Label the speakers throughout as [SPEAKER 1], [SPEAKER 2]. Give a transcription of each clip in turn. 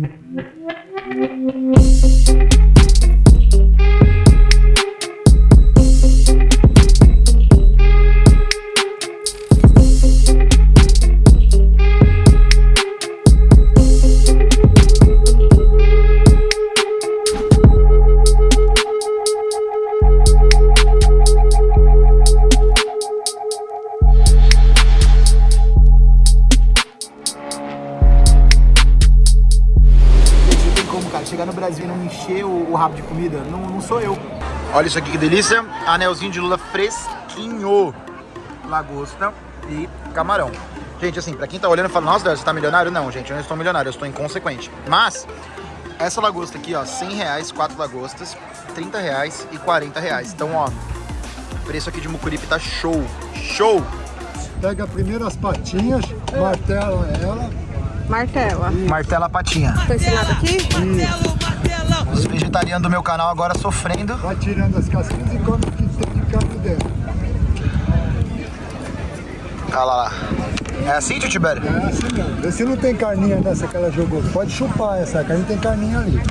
[SPEAKER 1] Mm-hmm. Olha isso aqui que delícia. Anelzinho de lula fresquinho. Lagosta e camarão. Gente, assim, pra quem tá olhando e fala, nossa, você tá milionário? Não, gente, eu não estou milionário, eu estou inconsequente. Mas, essa lagosta aqui, ó, 100 reais, 4 lagostas, 30 reais e 40 reais. Então, ó, o preço aqui de mucuripe tá show, show!
[SPEAKER 2] Pega primeiro as patinhas, martela ela.
[SPEAKER 3] Martela.
[SPEAKER 1] Martela a patinha.
[SPEAKER 3] Esse lado aqui?
[SPEAKER 1] Os vegetarianos do meu canal agora sofrendo.
[SPEAKER 2] Vai tirando as casquinhas e come o que tem de carne dentro.
[SPEAKER 1] Olha lá, lá. É assim, tio Tibério?
[SPEAKER 2] É assim mesmo. Vê se não tem carninha nessa que ela jogou. Pode chupar essa carne, tem carninha ali.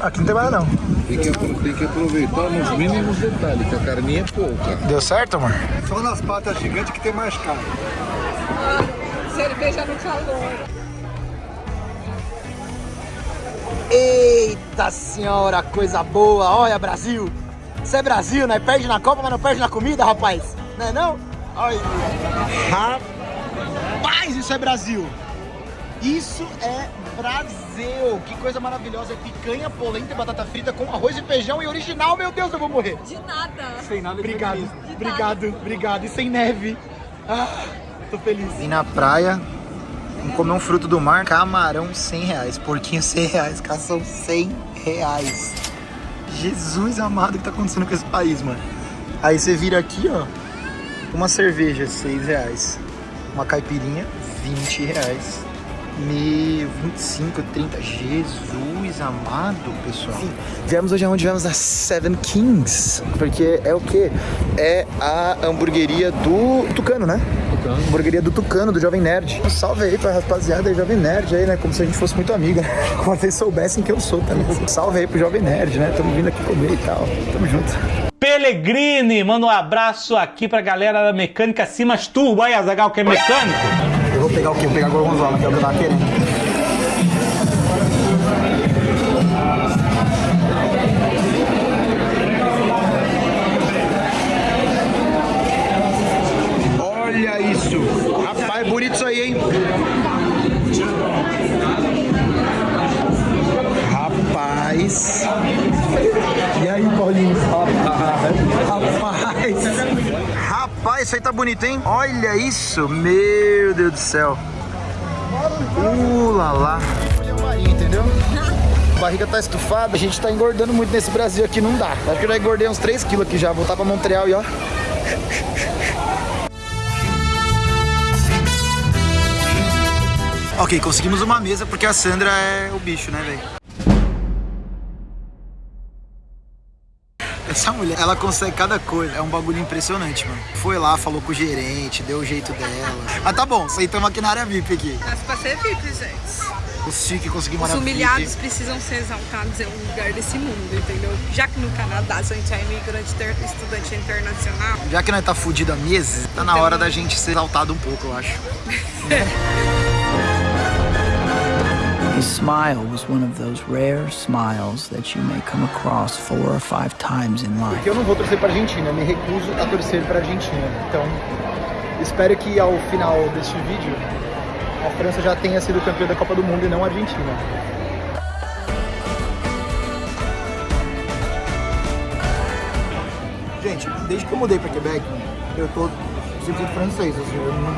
[SPEAKER 1] Aqui não tem mais não.
[SPEAKER 4] Tem que, tem que aproveitar nos mínimos detalhes, que a carninha é pouca.
[SPEAKER 1] Deu certo, amor?
[SPEAKER 2] Só nas patas gigantes que tem mais carne.
[SPEAKER 3] Cerveja no calor.
[SPEAKER 1] Eita senhora, coisa boa. Olha, Brasil. Isso é Brasil, né? Perde na Copa, mas não perde na comida, rapaz. Não é não? Olha. Rapaz, isso é Brasil. Isso é Brasil. Que coisa maravilhosa. É picanha, polenta e batata frita com arroz e feijão e original. Meu Deus, eu vou morrer.
[SPEAKER 3] De nada.
[SPEAKER 1] Sem nada Obrigado, obrigado, obrigado. E sem neve. Ah, tô feliz. Vim na praia, comer um fruto do mar, camarão 100 reais, porquinho 100 reais, cação 100 reais. Jesus amado, o que tá acontecendo com esse país, mano? Aí você vira aqui, ó, uma cerveja 6 reais, uma caipirinha 20 reais. Meu, 25, 30. Jesus amado, pessoal. Sim, viemos hoje aonde viemos a Seven Kings. Porque é o quê? É a hamburgueria do Tucano, né? Tucano. Hamburgueria do Tucano, do Jovem Nerd. Um salve aí pra rapaziada aí, Jovem Nerd aí, né? Como se a gente fosse muito amiga. Como vocês soubessem que eu sou também. Salve aí pro Jovem Nerd, né? Tamo vindo aqui comer e tal. Tamo junto.
[SPEAKER 5] Pelegrini, manda um abraço aqui pra galera da Mecânica Simas Turbo. Aí, Azagal, que é mecânico.
[SPEAKER 1] Pegar o quê? Vou pegar a gorgonzola, que é o que eu tava querendo. Olha isso! Rapaz, bonito isso aí, hein? Rapaz, isso aí tá bonito, hein? Olha isso! Meu Deus do céu! Uh, lá, lá. entendeu? A barriga tá estufada, a gente tá engordando muito nesse Brasil aqui, não dá. Acho que eu já engordei uns 3 quilos aqui já, voltar pra Montreal e ó. Ok, conseguimos uma mesa porque a Sandra é o bicho, né, velho? Essa mulher, ela consegue cada coisa. É um bagulho impressionante, mano. Foi lá, falou com o gerente, deu o jeito dela. Mas tá bom, sentamos aqui na área VIP aqui.
[SPEAKER 3] Mas pra ser VIP, gente.
[SPEAKER 1] O Chique conseguimos
[SPEAKER 3] Os humilhados
[SPEAKER 1] VIP.
[SPEAKER 3] precisam ser exaltados em um lugar desse mundo, entendeu? Já que no Canadá a gente é imigrante, estudante internacional,
[SPEAKER 1] Já que nós tá fudido há meses, tá na hora da gente ser exaltado um pouco, eu acho.
[SPEAKER 6] His smile was one of those rare smiles that you may come across four or five times in life.
[SPEAKER 1] Porque eu não vou torcer pra Argentina, eu me recuso a torcer pra Argentina. Então, espero que ao final deste vídeo, a França já tenha sido campeã da Copa do Mundo e não a Argentina. Gente, desde que eu mudei pra Quebec, eu tô 100% francês. Assim, eu não...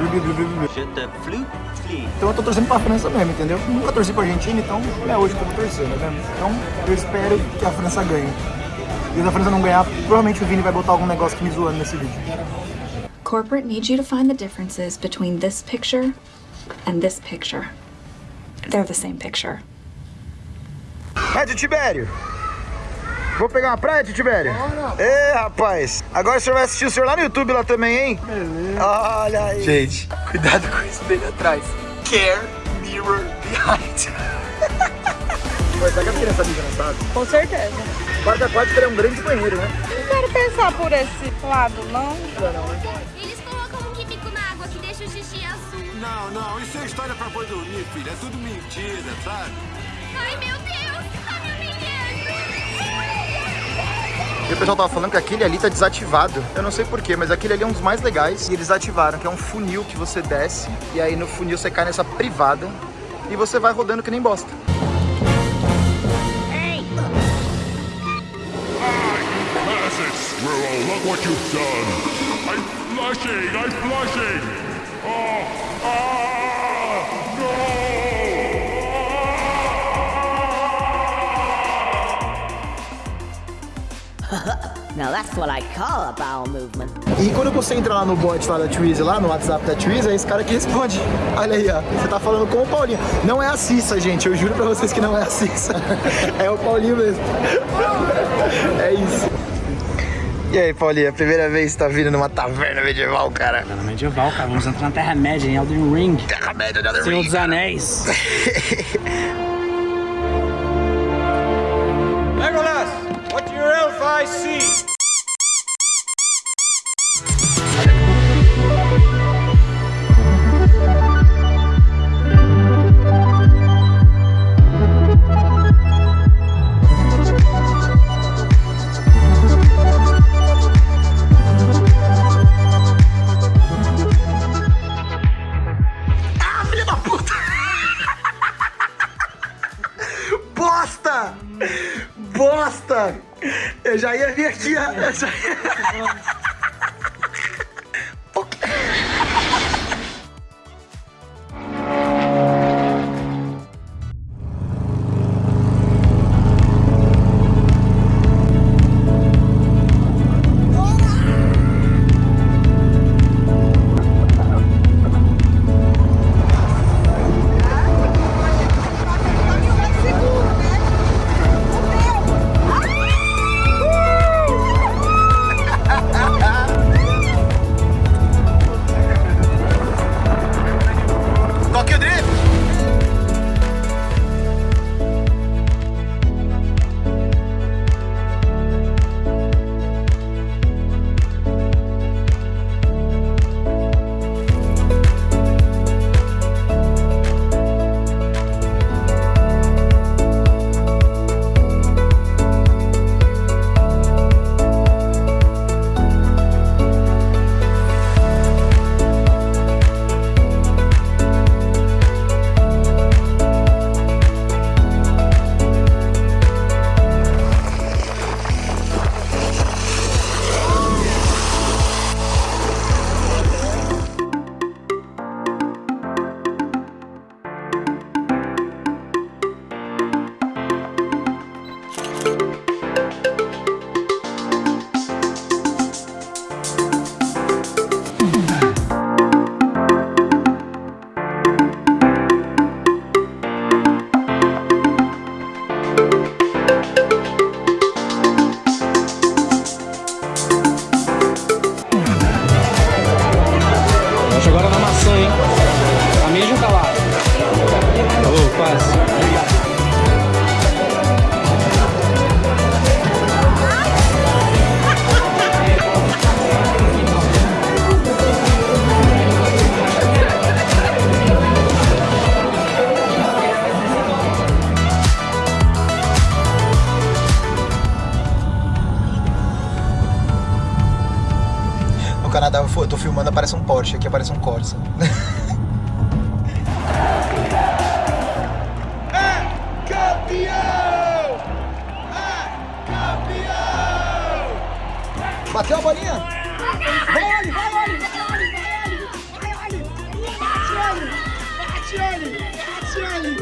[SPEAKER 1] Então eu tô torcendo pra França mesmo, entendeu? Nunca torci pra Argentina, então é hoje que eu vou torcer, né? Então eu espero que a França ganhe. E se a França não ganhar, provavelmente o Vini vai botar algum negócio que me zoando nesse vídeo.
[SPEAKER 7] Corporate needs you to find the differences between this picture and this picture. They're the same picture.
[SPEAKER 1] É, tio Tibério? Vou pegar uma praia, tio Tibério? Ê, rapaz. Agora o senhor vai assistir o senhor lá no YouTube lá também, hein? Beleza. Olha aí. Gente, cuidado com isso dele atrás. Care Mirror Behind. coisa. Será que ligam, não sabe?
[SPEAKER 3] Com certeza.
[SPEAKER 1] Quarto aquático é um grande banheiro, né?
[SPEAKER 3] Não quero pensar por esse lado, não.
[SPEAKER 8] Eles colocam um químico na água que deixa o xixi azul.
[SPEAKER 9] Não, não, isso é história pra boi dormir, filha. É tudo mentira, sabe?
[SPEAKER 8] Ai, meu Deus!
[SPEAKER 1] E o pessoal tava falando que aquele ali tá desativado. Eu não sei porquê, mas aquele ali é um dos mais legais. E eles ativaram, que é um funil que você desce. E aí no funil você cai nessa privada. E você vai rodando que nem bosta.
[SPEAKER 10] Squirrel, look what you've done. I'm flushing, I'm flushing. Oh, ah,
[SPEAKER 1] E quando você entra lá no bot lá da Twizy, lá no WhatsApp da Twizy, é esse cara que responde. Olha aí, ó. Você tá falando com o Paulinho. Não é a Cissa, gente. Eu juro pra vocês que não é a Cissa. É o Paulinho mesmo. É isso. E aí, Paulinho, a primeira vez que tá vindo numa taverna medieval, cara?
[SPEAKER 11] Taverna medieval, cara. Vamos entrar na Terra-média, em Elden Ring.
[SPEAKER 1] Terra-média de Elden
[SPEAKER 11] Senhor
[SPEAKER 1] Ring.
[SPEAKER 11] dos Anéis.
[SPEAKER 1] Bosta! Bosta! Eu já ia vir aqui. Eu já ia... Canadá eu tô filmando, aparece um Porsche, aqui aparece um Corsa.
[SPEAKER 12] Campeão!
[SPEAKER 1] Bateu a bolinha?
[SPEAKER 12] Vai, Oli, vai, Oli, vai, Oli, vai, Oli! Vai, Oli! Bate, Oli! Bate, Oli! Bate, Oli!